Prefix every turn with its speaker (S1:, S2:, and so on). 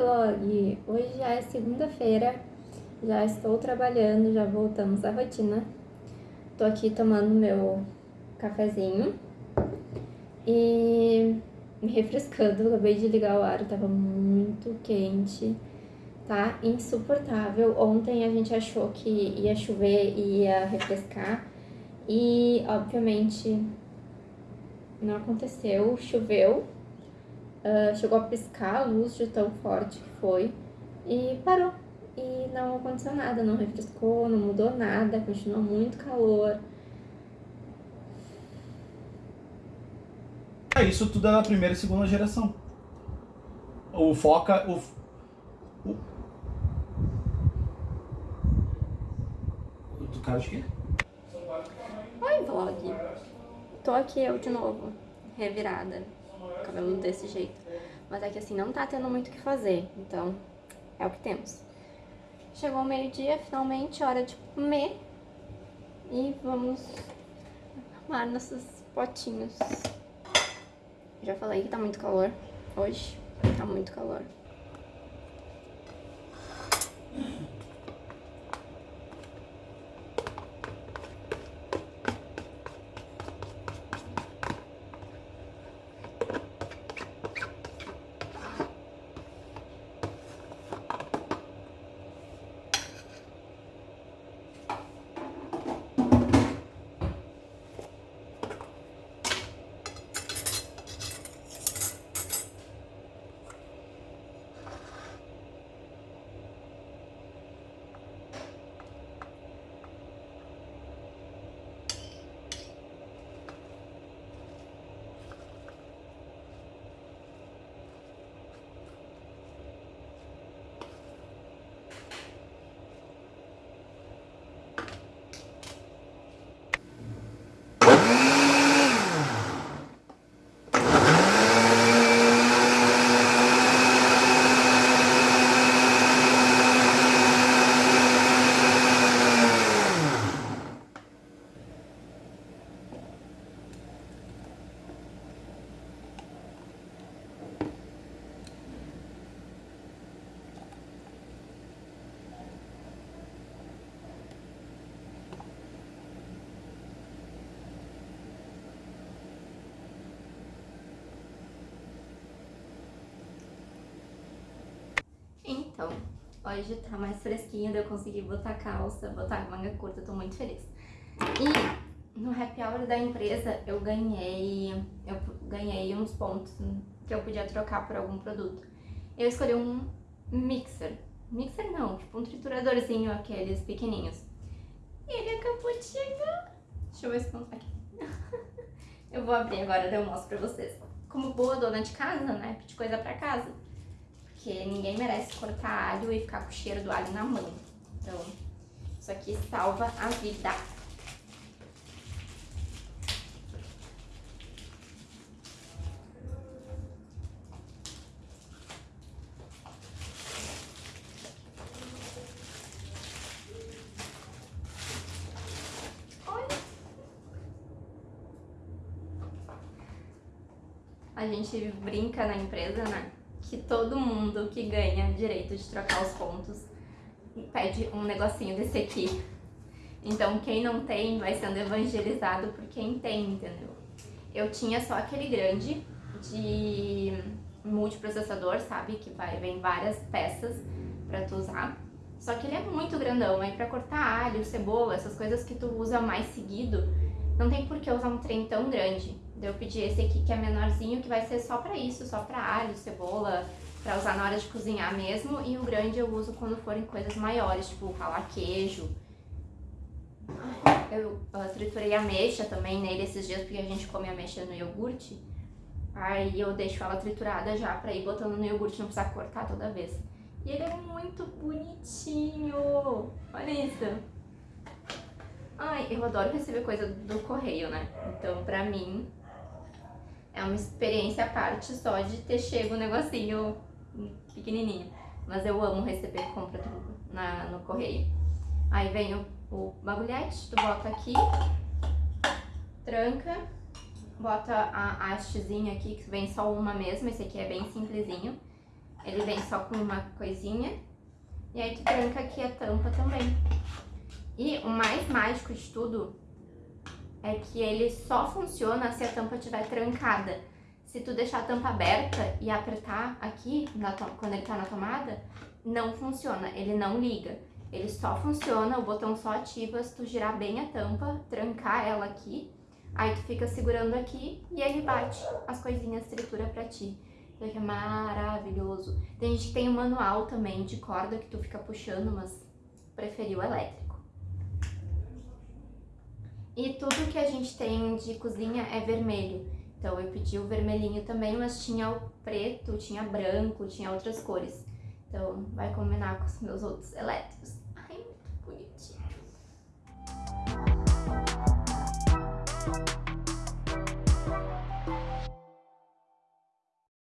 S1: vlog! Hoje já é segunda-feira, já estou trabalhando, já voltamos à rotina. Tô aqui tomando meu cafezinho e me refrescando. Acabei de ligar o ar, tava muito quente, tá insuportável. Ontem a gente achou que ia chover e ia refrescar e, obviamente, não aconteceu, choveu Uh, chegou a piscar a luz de tão forte que foi e parou. E não aconteceu nada, não refrescou, não mudou nada, continua muito calor.
S2: É, isso tudo é da primeira e segunda geração. O foca. O, o, do cara de quê?
S1: Oi, vlog. Tô aqui eu de novo, revirada cabelo desse jeito. Mas é que assim, não tá tendo muito o que fazer, então é o que temos. Chegou o meio-dia, finalmente, hora de comer. E vamos arrumar nossos potinhos. Já falei que tá muito calor hoje, tá muito calor. Então, hoje tá mais fresquinho, eu consegui botar calça, botar manga curta, tô muito feliz. E no happy hour da empresa eu ganhei, eu ganhei uns pontos que eu podia trocar por algum produto. Eu escolhi um mixer. Mixer não, tipo um trituradorzinho, aqueles pequenininhos. E ele acabou de chegar. Deixa eu ver se aqui. eu vou abrir agora, daí eu mostro pra vocês. Como boa dona de casa, né, pedir coisa pra casa. Porque ninguém merece cortar alho e ficar com o cheiro do alho na mão. Então, isso aqui salva a vida. A gente brinca na empresa, né? Que todo mundo que ganha direito de trocar os pontos pede um negocinho desse aqui. Então quem não tem vai sendo evangelizado por quem tem, entendeu? Eu tinha só aquele grande de multiprocessador, sabe? Que vai, vem várias peças pra tu usar. Só que ele é muito grandão, aí pra cortar alho, cebola, essas coisas que tu usa mais seguido, não tem por que usar um trem tão grande. Eu pedi esse aqui que é menorzinho, que vai ser só pra isso, só pra alho, cebola, pra usar na hora de cozinhar mesmo. E o grande eu uso quando forem coisas maiores, tipo ralar queijo. Eu uh, triturei ameixa também nele esses dias, porque a gente come ameixa no iogurte. Aí eu deixo ela triturada já pra ir botando no iogurte, não precisar cortar toda vez. E ele é muito bonitinho! Olha isso! Ai, eu adoro receber coisa do correio, né? Então, pra mim, é uma experiência à parte só de ter chego um negocinho pequenininho. Mas eu amo receber compra tudo na, no correio. Aí vem o, o bagulhete, tu bota aqui, tranca, bota a hastezinha aqui, que vem só uma mesmo, esse aqui é bem simplesinho. Ele vem só com uma coisinha. E aí tu tranca aqui a tampa também. E o mais mágico de tudo é que ele só funciona se a tampa estiver trancada. Se tu deixar a tampa aberta e apertar aqui, quando ele tá na tomada, não funciona, ele não liga. Ele só funciona, o botão só ativa se tu girar bem a tampa, trancar ela aqui, aí tu fica segurando aqui e ele bate as coisinhas, tritura pra ti. Então é maravilhoso. Tem gente que tem o um manual também de corda que tu fica puxando, mas preferiu elétrico. E tudo que a gente tem de cozinha é vermelho. Então eu pedi o vermelhinho também, mas tinha o preto, tinha branco, tinha outras cores. Então vai combinar com os meus outros elétricos. Ai, muito bonitinho.